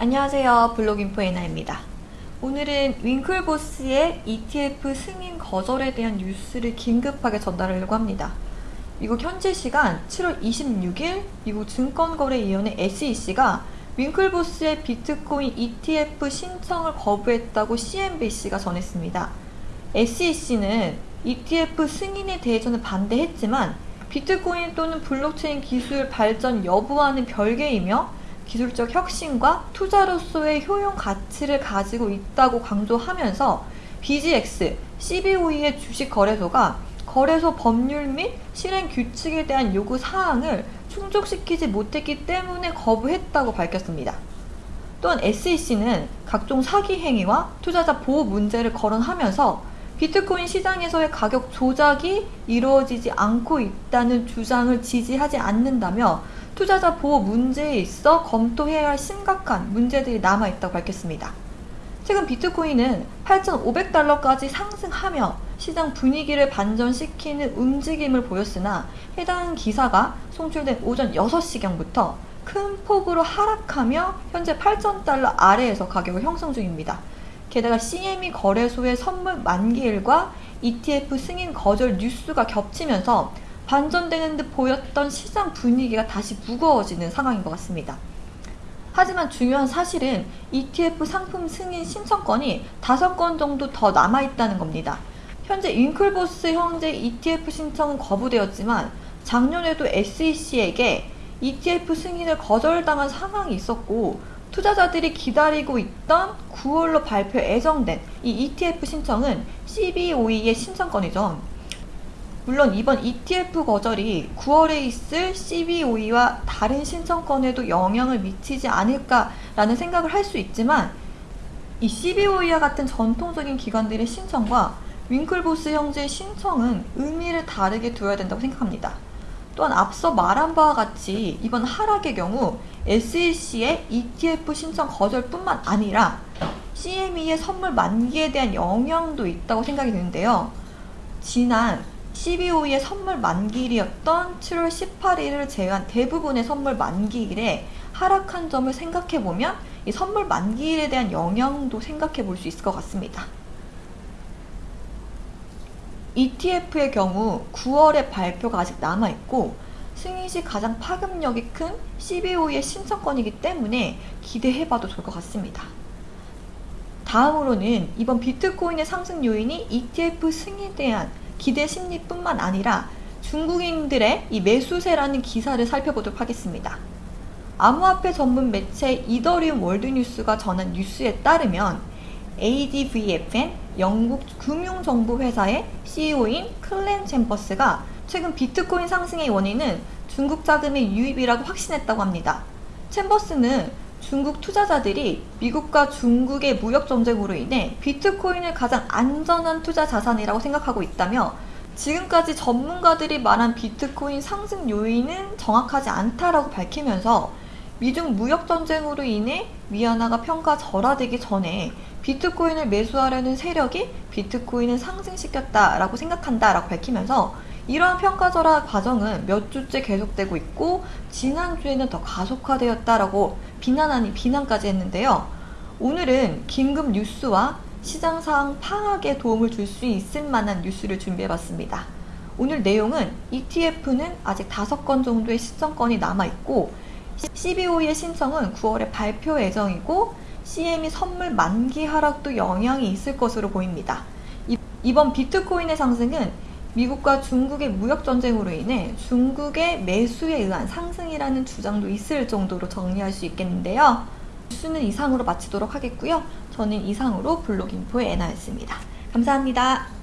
안녕하세요. 블록인포 에나입니다. 오늘은 윙클보스의 ETF 승인 거절에 대한 뉴스를 긴급하게 전달하려고 합니다. 미국 현지 시간 7월 26일 미국 증권거래위원회 SEC가 윙클보스의 비트코인 ETF 신청을 거부했다고 CNBC가 전했습니다. SEC는 ETF 승인에 대해서는 반대했지만 비트코인 또는 블록체인 기술 발전 여부와는 별개이며 기술적 혁신과 투자로서의 효용 가치를 가지고 있다고 강조하면서 BGX, CBOE의 주식 거래소가 거래소 법률 및 실행 규칙에 대한 요구 사항을 충족시키지 못했기 때문에 거부했다고 밝혔습니다. 또한 SEC는 각종 사기 행위와 투자자 보호 문제를 거론하면서 비트코인 시장에서의 가격 조작이 이루어지지 않고 있다는 주장을 지지하지 않는다며 투자자 보호 문제에 있어 검토해야 할 심각한 문제들이 남아있다고 밝혔습니다. 최근 비트코인은 8,500달러까지 상승하며 시장 분위기를 반전시키는 움직임을 보였으나 해당 기사가 송출된 오전 6시경부터 큰 폭으로 하락하며 현재 8,000달러 아래에서 가격을 형성 중입니다. 게다가 CME 거래소의 선물 만기일과 ETF 승인 거절 뉴스가 겹치면서 반전되는 듯 보였던 시장 분위기가 다시 무거워지는 상황인 것 같습니다. 하지만 중요한 사실은 ETF 상품 승인 신청건이 5건 정도 더 남아있다는 겁니다. 현재 윙클보스 형제 ETF 신청은 거부되었지만 작년에도 SEC에게 ETF 승인을 거절당한 상황이 있었고 투자자들이 기다리고 있던 9월로 발표 예정된 이 ETF 신청은 CBOE의 신청건이죠. 물론 이번 ETF 거절이 9월에 있을 CBOE와 다른 신청권에도 영향을 미치지 않을까라는 생각을 할 수 있지만 이 CBOE와 같은 전통적인 기관들의 신청과 윙클보스 형제의 신청은 의미를 다르게 두어야 된다고 생각합니다. 또한 앞서 말한 바와 같이 이번 하락의 경우 SEC의 ETF 신청 거절뿐만 아니라 CME의 선물 만기에 대한 영향도 있다고 생각이 드는데요. 지난 12호의 선물 만기일이었던 7월 18일을 제외한 대부분의 선물 만기일에 하락한 점을 생각해보면 이 선물 만기일에 대한 영향도 생각해 볼 수 있을 것 같습니다. ETF의 경우 9월에 발표가 아직 남아있고 승인 시 가장 파급력이 큰 CBO의 신청권이기 때문에 기대해봐도 좋을 것 같습니다. 다음으로는 이번 비트코인의 상승 요인이 ETF 승인에 대한 기대 심리뿐만 아니라 중국인들의 이 매수세라는 기사를 살펴보도록 하겠습니다. 암호화폐 전문 매체 이더리움 월드뉴스가 전한 뉴스에 따르면 ADVFN 영국 금융정보회사의 CEO인 클렌 챔버스가 최근 비트코인 상승의 원인은 중국 자금의 유입이라고 확신했다고 합니다. 챔버스는 중국 투자자들이 미국과 중국의 무역 전쟁으로 인해 비트코인을 가장 안전한 투자 자산이라고 생각하고 있다며 지금까지 전문가들이 말한 비트코인 상승 요인은 정확하지 않다라고 밝히면서 미중 무역 전쟁으로 인해 위안화가 평가 절하되기 전에 비트코인을 매수하려는 세력이 비트코인을 상승시켰다라고 생각한다라고 밝히면서 이러한 평가절하 과정은 몇 주째 계속되고 있고 지난주에는 더 가속화되었다라고 비난 아닌 비난까지 했는데요. 오늘은 긴급 뉴스와 시장 상황 파악에 도움을 줄 수 있을 만한 뉴스를 준비해봤습니다. 오늘 내용은 ETF는 아직 5건 정도의 시청권이 남아있고 CBO의 신청은 9월에 발표 예정이고 CME 선물 만기 하락도 영향이 있을 것으로 보입니다. 이번 비트코인의 상승은 미국과 중국의 무역 전쟁으로 인해 중국의 매수에 의한 상승이라는 주장도 있을 정도로 정리할 수 있겠는데요. 뉴스는 이상으로 마치도록 하겠고요. 저는 이상으로 블록인포의 애나였습니다. 감사합니다.